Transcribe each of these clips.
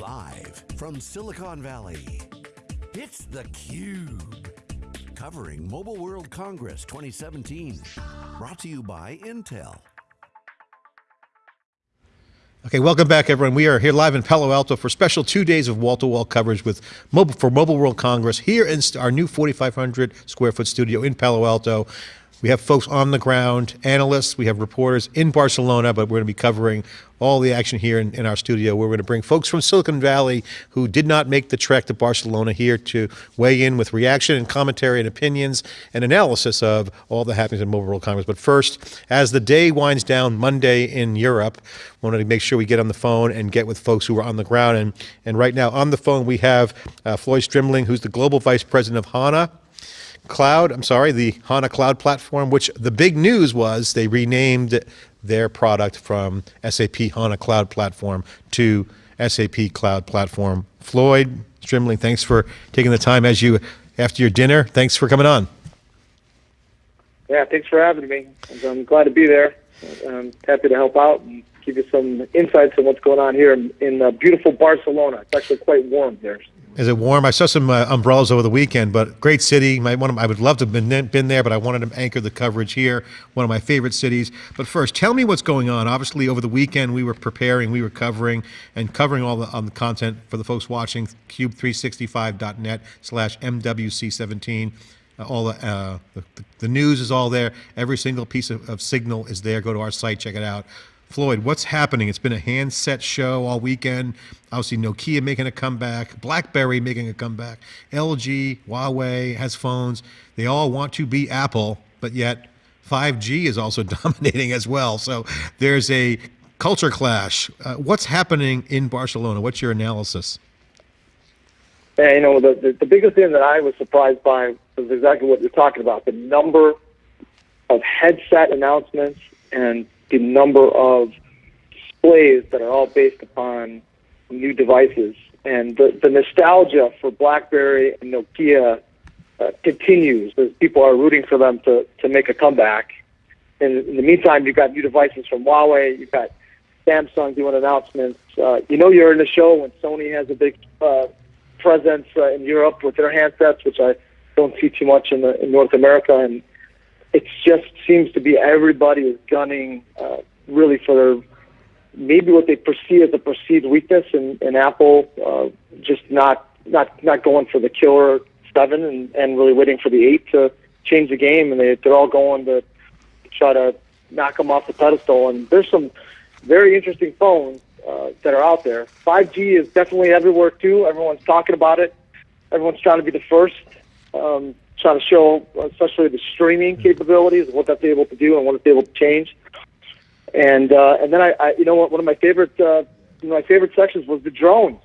Live from Silicon Valley, it's theCUBE. Covering Mobile World Congress 2017. Brought to you by Intel. Okay, welcome back everyone. We are here live in Palo Alto for special two days of wall-to-wall -wall coverage with mobile, for Mobile World Congress here in our new 4,500 square foot studio in Palo Alto. We have folks on the ground, analysts, we have reporters in Barcelona, but we're going to be covering all the action here in, in, our studio. We're going to bring folks from Silicon Valley who did not make the trek to Barcelona here to weigh in with reaction and commentary and opinions and analysis of all the happenings in Mobile World Congress. But first, as the day winds down Monday in Europe, wanted to make sure we get on the phone and get with folks who are on the ground. And, and right now on the phone, we have uh, Floyd Strimling, who's the Global Vice President of HANA, Cloud, I'm sorry, the HANA Cloud platform, which the big news was they renamed their product from SAP HANA Cloud Platform to SAP Cloud Platform. Floyd, Strimling, thanks for taking the time as you, after your dinner, thanks for coming on. Yeah, thanks for having me. I'm glad to be there. I'm happy to help out and give you some insights on what's going on here in, in uh, beautiful Barcelona. It's actually quite warm there. Is it warm? I saw some uh, umbrellas over the weekend, but great city. My, one of, I would love to have been, been there, but I wanted to anchor the coverage here. One of my favorite cities. But first, tell me what's going on. Obviously, over the weekend, we were preparing, we were covering, and covering all the, on the content for the folks watching, cube365.net slash MWC17. Uh, all the, uh, the, the, news is all there. Every single piece of, of signal is there. Go to our site, check it out. Floyd, what's happening? It's been a handset show all weekend. Obviously, Nokia making a comeback, BlackBerry making a comeback, LG, Huawei has phones. They all want to be Apple, but yet 5G is also dominating as well. So there's a culture clash. Uh, what's happening in Barcelona? What's your analysis? Yeah, you know, the, the, the biggest thing that I was surprised by was exactly what you're talking about the number of headset announcements and the number of displays that are all based upon new devices. And the, the nostalgia for BlackBerry and Nokia uh, continues as people are rooting for them to, to make a comeback. And in the meantime, you've got new devices from Huawei, you've got Samsung doing announcements. Uh, you know, you're in the show when Sony has a big uh, presence uh, in Europe with their handsets, which I don't see too much in, the, in North America. And it just seems to be everybody is gunning uh, really for their, maybe what they perceive as a perceived weakness in, Apple, uh, just not not not going for the killer seven and, and really waiting for the eight to change the game, and they they're all going to try to knock them off the pedestal. And there's some very interesting phones uh, that are out there. 5G is definitely everywhere too. Everyone's talking about it. Everyone's trying to be the first. Um, trying to show, especially the streaming capabilities, what that's able to do and what it's able to change. And uh, and then I, I, you know, what one of my favorite, uh, my favorite sections was the drones.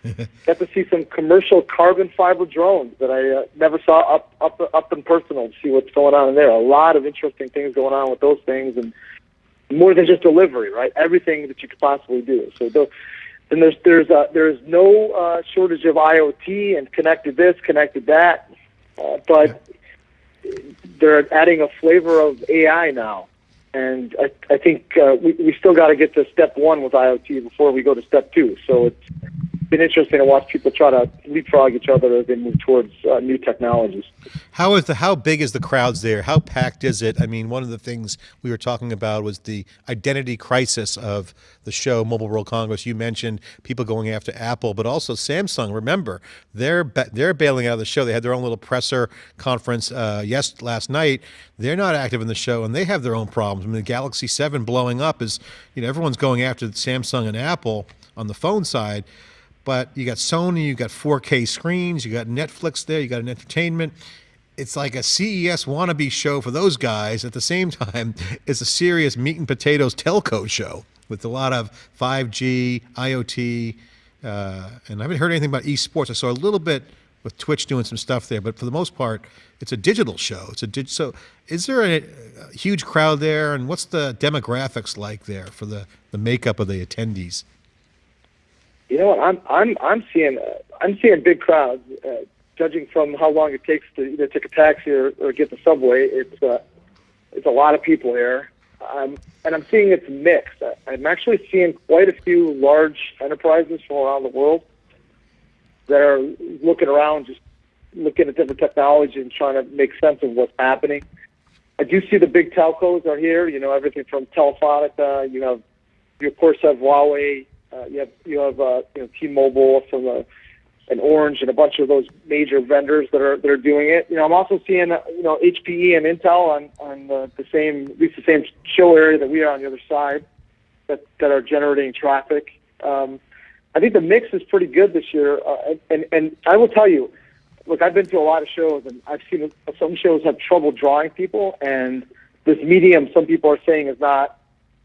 Got to see some commercial carbon fiber drones that I uh, never saw up up up in personal to see what's going on in there. A lot of interesting things going on with those things, and more than just delivery, right? Everything that you could possibly do. So the, then there's there's uh, there's no uh, shortage of IoT and connected this, connected that. Uh, but they're adding a flavor of AI now. And I, I think uh, we, we still got to get to step one with IoT before we go to step two. So it's been interesting to watch people try to leapfrog each other as they move towards uh, new technologies. How is the how big is the crowds there? How packed is it? I mean, one of the things we were talking about was the identity crisis of the show Mobile World Congress. You mentioned people going after Apple, but also Samsung. Remember, they're they're bailing out of the show. They had their own little presser conference uh, yes last night. They're not active in the show, and they have their own problems. I mean, the Galaxy Seven blowing up is you know everyone's going after Samsung and Apple on the phone side. But you got Sony, you got 4K screens, you got Netflix there, you got an entertainment. It's like a CES wannabe show for those guys. At the same time, it's a serious meat and potatoes telco show with a lot of 5G, IoT, uh, and I haven't heard anything about esports. I saw a little bit with Twitch doing some stuff there, but for the most part, it's a digital show. It's a dig- so. Is there a, a, huge crowd there, and what's the demographics like there for the the makeup of the attendees? You know what? I'm I'm I'm seeing uh, I'm seeing big crowds. Uh, judging from how long it takes to either take a taxi or, or get the subway, it's uh, it's a lot of people here. um, and I'm seeing it's mixed. I, I'm actually seeing quite a few large enterprises from around the world that are looking around, just looking at different technology and trying to make sense of what's happening. I do see the big telcos are here. You know, everything from Telefonica. You have, you of course have Huawei. Uh, you have you have uh, you know T-Mobile from the and Orange and a bunch of those major vendors that are that are doing it. You know, I'm also seeing uh, you know HPE and Intel on on the, the same at least the same show area that we are on the other side that that are generating traffic. Um, I think the mix is pretty good this year, uh, and and I will tell you, look, I've been to a lot of shows and I've seen some shows have trouble drawing people, and this medium some people are saying is not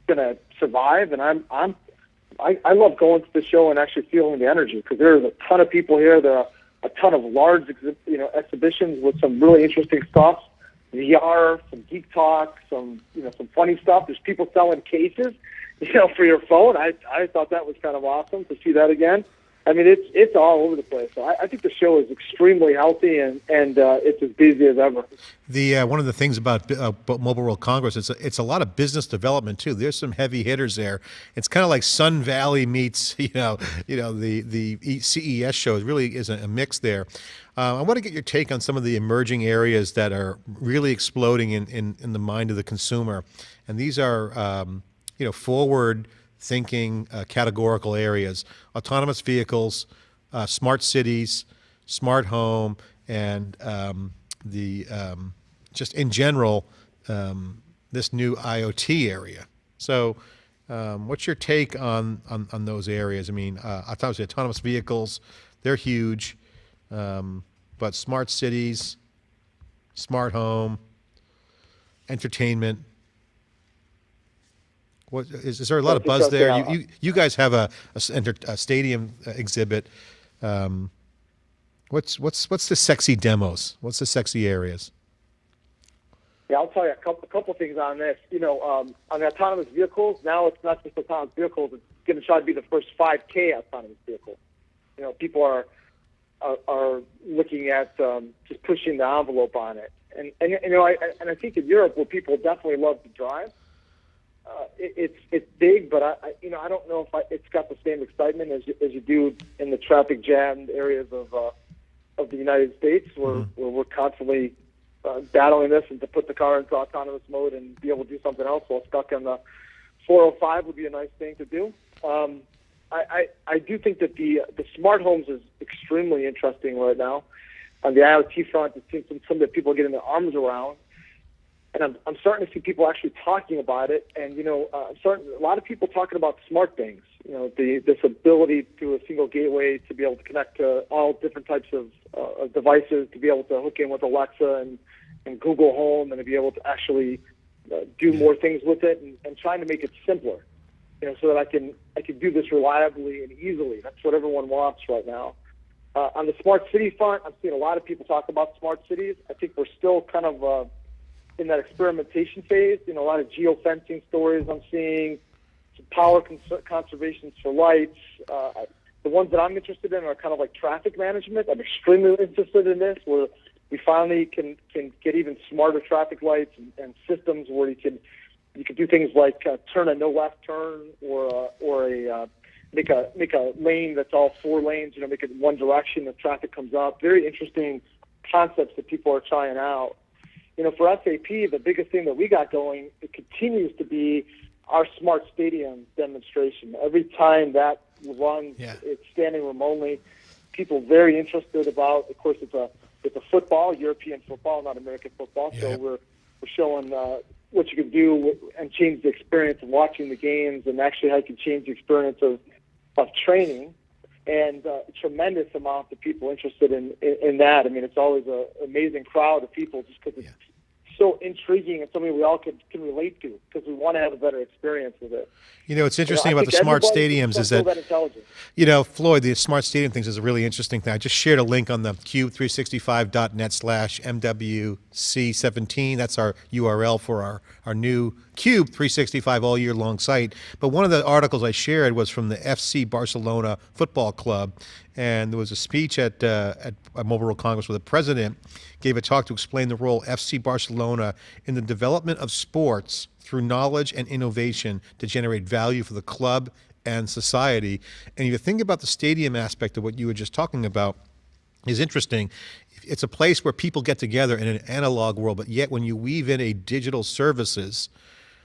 going to survive, and I'm I'm I, I love going to the show and actually feeling the energy because there's a ton of people here. There are a ton of large, you know, exhibitions with some really interesting stuff. VR, some geek talk, some you know, some funny stuff. There's people selling cases, you know, for your phone. I I thought that was kind of awesome to see that again. I mean, it's it's all over the place. So I, I think the show is extremely healthy and and uh, it's as busy as ever. The uh, one of the things about uh, Mobile World Congress, it's a, it's a lot of business development too. There's some heavy hitters there. It's kind of like Sun Valley meets you know you know the the CES show. It really is a, mix there. Uh, I want to get your take on some of the emerging areas that are really exploding in in, in the mind of the consumer, and these are um, you know forward thinking uh, categorical areas, autonomous vehicles, uh, smart cities, smart home, and um, the um, just in general, um, this new IoT area. So um, what's your take on, on, on, those areas? I mean, uh, obviously autonomous vehicles, they're huge, um, but smart cities, smart home, entertainment, what, is, is there a lot of buzz there? You, you, you, guys have a, a, a stadium uh, exhibit. Um, what's what's what's the sexy demos? What's the sexy areas? Yeah, I'll tell you a couple, a couple things on this. You know, um, on the autonomous vehicles, now it's not just autonomous vehicles. It's going to try to be the first 5K autonomous vehicle. You know, people are are, are looking at um, just pushing the envelope on it. And and you know, I and I think in Europe, where people definitely love to drive, uh, it, it's it's big, but I, I you know I don't know if I, it's got the same excitement as you, as you do in the traffic jammed areas of uh, of the United States, where mm-hmm. where we're constantly uh, battling this, and to put the car into autonomous mode and be able to do something else while stuck on the 405 would be a nice thing to do. Um, I, I I do think that the the smart homes is extremely interesting right now. On the IoT front, it seems some that people are getting their arms around and I'm, I'm starting to see people actually talking about it. And you know, uh, I'm starting a lot of people talking about smart things. You know, the this ability through a single gateway to be able to connect to all different types of, uh, of devices, to be able to hook in with Alexa and and Google Home, and to be able to actually uh, do more things with it, and, and trying to make it simpler. You know, so that I can I can do this reliably and easily. That's what everyone wants right now. Uh, on the smart city front, I've seen a lot of people talk about smart cities. I think we're still kind of uh, in that experimentation phase. You know, a lot of geofencing stories I'm seeing, some power cons- conservations for lights. Uh, the ones that I'm interested in are kind of like traffic management. I'm extremely interested in this, where we finally can can get even smarter traffic lights and, and systems where you can you can do things like uh, turn a no left turn or uh, or a uh, make a make a lane that's all four lanes. You know, make it one direction if traffic comes up. Very interesting concepts that people are trying out you know, for SAP, the biggest thing that we got going, it continues to be our smart stadium demonstration. Every time that runs, yeah. it's standing room only. People very interested about. Of course, it's a it's a football, European football, not American football. Yeah. So we're we're showing uh, what you can do and change the experience of watching the games, and actually how you can change the experience of of training and uh, tremendous amount of people interested in, in, in that. I mean, it's always an amazing crowd of people just because yeah. So intriguing and something we all can, can relate to because we want to have a better experience with it. You know, what's interesting you know, about the smart stadiums is that, that you know, Floyd, the smart stadium things is a really interesting thing. I just shared a link on the cube365.net slash MWC17. That's our URL for our, our new Cube 365 all year long site. But one of the articles I shared was from the FC Barcelona Football Club, and there was a speech at uh, at Mobile World Congress where the president gave a talk to explain the role FC Barcelona in the development of sports through knowledge and innovation to generate value for the club and society. And if you think about the stadium aspect of what you were just talking about, is interesting. It's a place where people get together in an analog world, but yet when you weave in a digital services,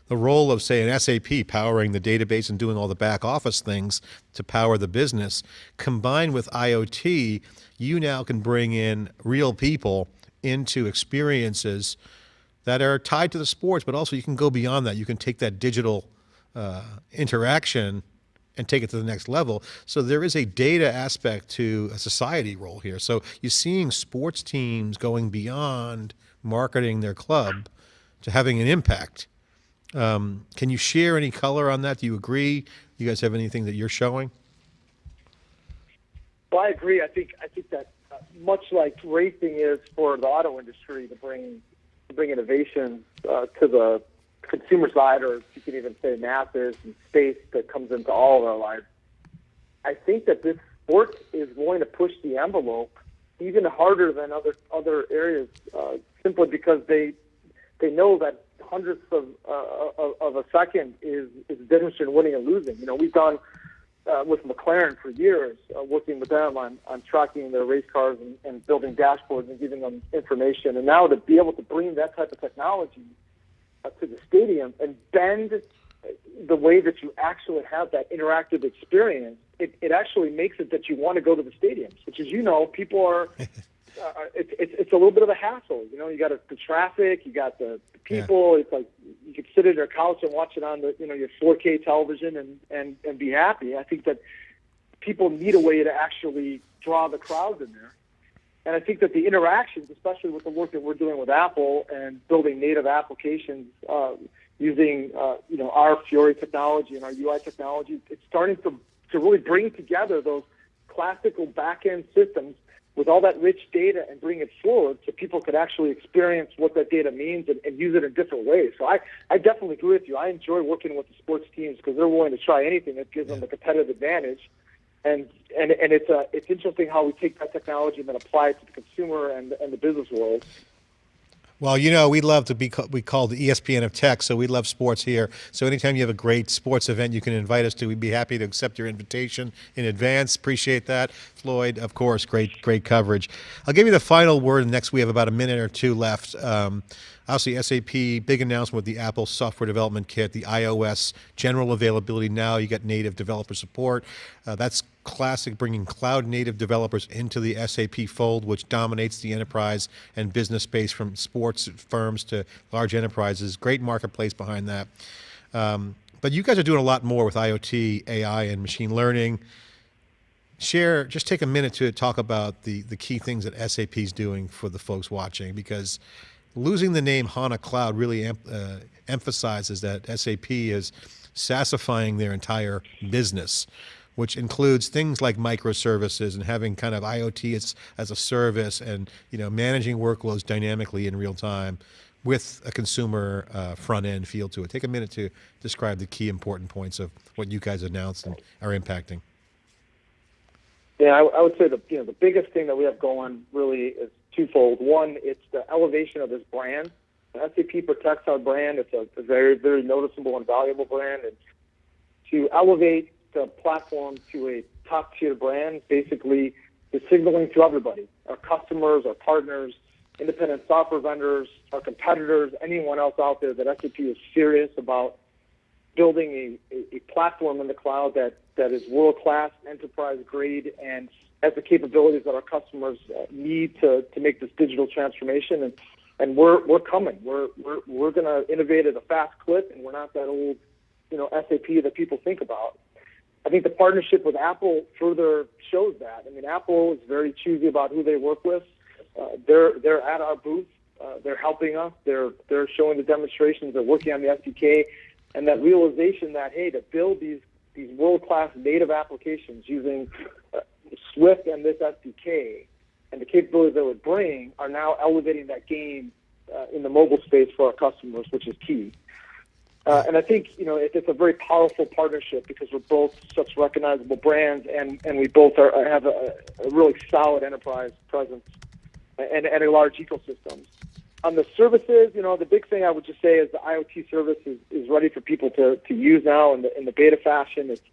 the role of, say, an SAP powering the database and doing all the back office things to power the business, combined with IoT, you now can bring in real people into experiences that are tied to the sports, but also you can go beyond that. You can take that digital uh, interaction and take it to the next level. So there is a data aspect to a society role here. So you're seeing sports teams going beyond marketing their club to having an impact. Um, can you share any color on that? Do you agree? You guys have anything that you're showing? Well, I agree. I think I think that uh, much like racing is for the auto industry to bring to bring innovation uh, to the consumer side, or you can even say masses and space that comes into all of our lives. I think that this sport is going to push the envelope even harder than other other areas, uh, simply because they they know that hundredths of, uh, of, a second is is the difference between winning and losing. You know, we've done uh, with McLaren for years, uh, working with them on, on tracking their race cars and, and building dashboards and giving them information. And now to be able to bring that type of technology uh, to the stadium and bend the way that you actually have that interactive experience, it, it actually makes it that you want to go to the stadiums, which, as you know, people are uh, it's, it's it's a little bit of a hassle. You know, you got the traffic, you got the, the people. Yeah. It's like you could sit at your couch and watch it on the you know your 4K television and and and be happy. I think that people need a way to actually draw the crowds in there. And I think that the interactions, especially with the work that we're doing with Apple and building native applications uh, using uh, you know our Fiori technology and our UI technology, it's starting to to really bring together those classical back-end systems with all that rich data and bring it forward so people could actually experience what that data means and, and use it in different ways. So I, I definitely agree with you. I enjoy working with the sports teams because they're willing to try anything that gives yeah. them a competitive advantage. And, and, and it's, uh, it's interesting how we take that technology and then apply it to the consumer and, and the business world. Well, you know, we love to be we called the ESPN of tech, so we love sports here. So anytime you have a great sports event you can invite us to, we'd be happy to accept your invitation in advance. Appreciate that. Floyd, of course, great great coverage. I'll give you the final word next. We have about a minute or two left. Um, Obviously, SAP, big announcement with the Apple Software Development Kit, the iOS general availability now. You got native developer support. Uh, that's classic, bringing cloud native developers into the SAP fold, which dominates the enterprise and business space from sports firms to large enterprises. Great marketplace behind that. Um, but you guys are doing a lot more with IoT, AI, and machine learning. Share, just take a minute to talk about the, the key things that SAP is doing for the folks watching, because losing the name HANA Cloud really uh, emphasizes that SAP is SaaSifying their entire business, which includes things like microservices and having kind of IoT as, as a service and you know managing workloads dynamically in real time with a consumer uh, front end feel to it. Take a minute to describe the key important points of what you guys announced and are impacting. Yeah, I, I would say the you know the biggest thing that we have going really is twofold. One, it's the elevation of this brand. SAP protects our brand. It's a, a very, very noticeable and valuable brand. And to elevate the platform to a top tier brand, basically, is signaling to everybody our customers, our partners, independent software vendors, our competitors, anyone else out there that SAP is serious about building a, a, platform in the cloud that, that is world class, enterprise grade, and has the capabilities that our customers uh, need to, to make this digital transformation. And, and we're, we're coming. We're, we're, we're going to innovate at a fast clip, and we're not that old, you know, SAP that people think about. I think the partnership with Apple further shows that. I mean, Apple is very choosy about who they work with. Uh, they're they're at our booth. Uh, they're helping us. They're they're showing the demonstrations. They're working on the SDK, and that realization that hey, to build these these world class native applications using uh, Swift and this SDK and the capabilities that would bring are now elevating that game uh, in the mobile space for our customers, which is key. Uh, and I think you know it, it's a very powerful partnership because we're both such recognizable brands, and, and we both are, have a, a really solid enterprise presence and, and a large ecosystem. on the services, you know, the big thing I would just say is the IoT service is, is ready for people to, to use now in the in the beta fashion. It's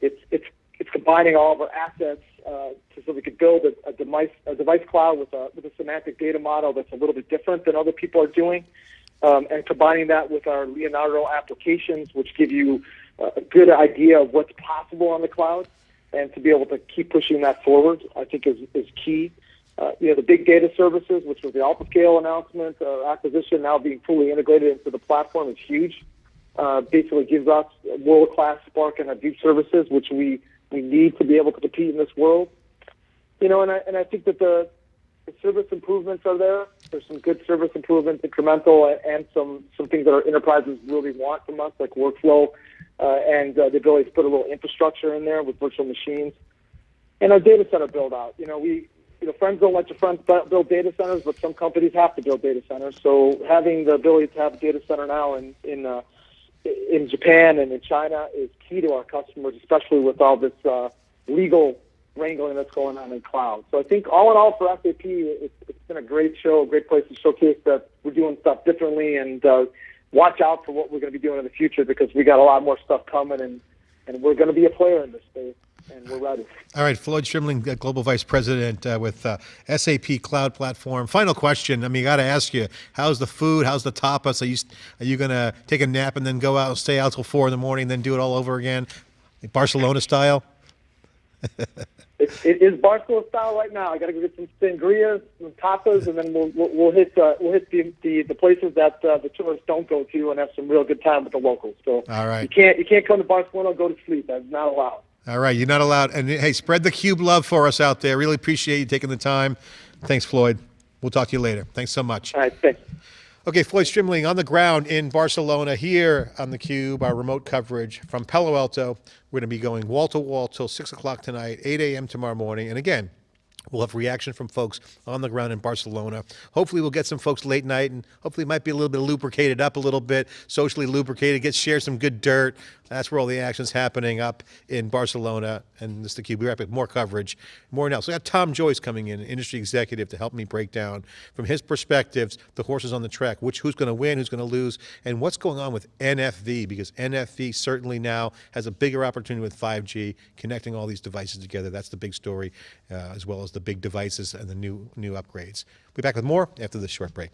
it's it's it's combining all of our assets uh, so we could build a, a device a device cloud with a with a semantic data model that's a little bit different than other people are doing, um, and combining that with our Leonardo applications, which give you uh, a good idea of what's possible on the cloud, and to be able to keep pushing that forward, I think is is key. Uh, you know, the big data services, which was the Altiscale announcement, uh, acquisition now being fully integrated into the platform is huge. Uh, basically gives us world-class Spark and Hadoop services, which we, we need to be able to compete in this world. You know, and I, and I think that the, the service improvements are there. There's some good service improvements, incremental, and, some, some things that our enterprises really want from us, like workflow uh, and uh, the ability to put a little infrastructure in there with virtual machines. And our data center build out. You know, we, you know, friends don't let your friends build data centers, but some companies have to build data centers. So having the ability to have a data center now in in uh, in Japan and in China is key to our customers, especially with all this uh, legal wrangling that's going on in cloud. So I think all in all for SAP, it's, it's been a great show, a great place to showcase that we're doing stuff differently and uh, watch out for what we're going to be doing in the future because we got a lot more stuff coming and, and we're going to be a player in this space and we're ready. All right, Floyd Strimling, uh, Global Vice President uh, with uh, SAP Cloud Platform. Final question. I mean, I got to ask you, how's the food? How's the tapas? Are you are you going to take a nap and then go out and stay out till four in the morning, then do it all over again, Barcelona style? It, it is Barcelona style right now. I got to go get some sangrias, some tapas, and then we'll we'll, we'll hit uh, we'll hit the, the, the places that uh, the tourists don't go to and have some real good time with the locals. So All right. you can't you can't come to Barcelona and go to sleep. That's not allowed. All right, you're not allowed. And hey, spread the cube love for us out there. Really appreciate you taking the time. Thanks, Floyd. We'll talk to you later. Thanks so much. All right, thanks. Okay, Floyd Strimling on the ground in Barcelona here on the Cube, our remote coverage from Palo Alto. We're going to be going wall to wall till 6 o'clock tonight, 8 a.m. tomorrow morning. And again, We'll have reaction from folks on the ground in Barcelona. Hopefully, we'll get some folks late night, and hopefully, might be a little bit lubricated up a little bit, socially lubricated. Get share some good dirt. That's where all the action's happening up in Barcelona. And this is the. We're more coverage, more now. So I got Tom Joyce coming in, industry executive, to help me break down from his perspectives the horses on the track, which who's going to win, who's going to lose, and what's going on with NFV because NFV certainly now has a bigger opportunity with 5G, connecting all these devices together. That's the big story, uh, as well as the big devices and the new new upgrades. We'll be back with more after this short break.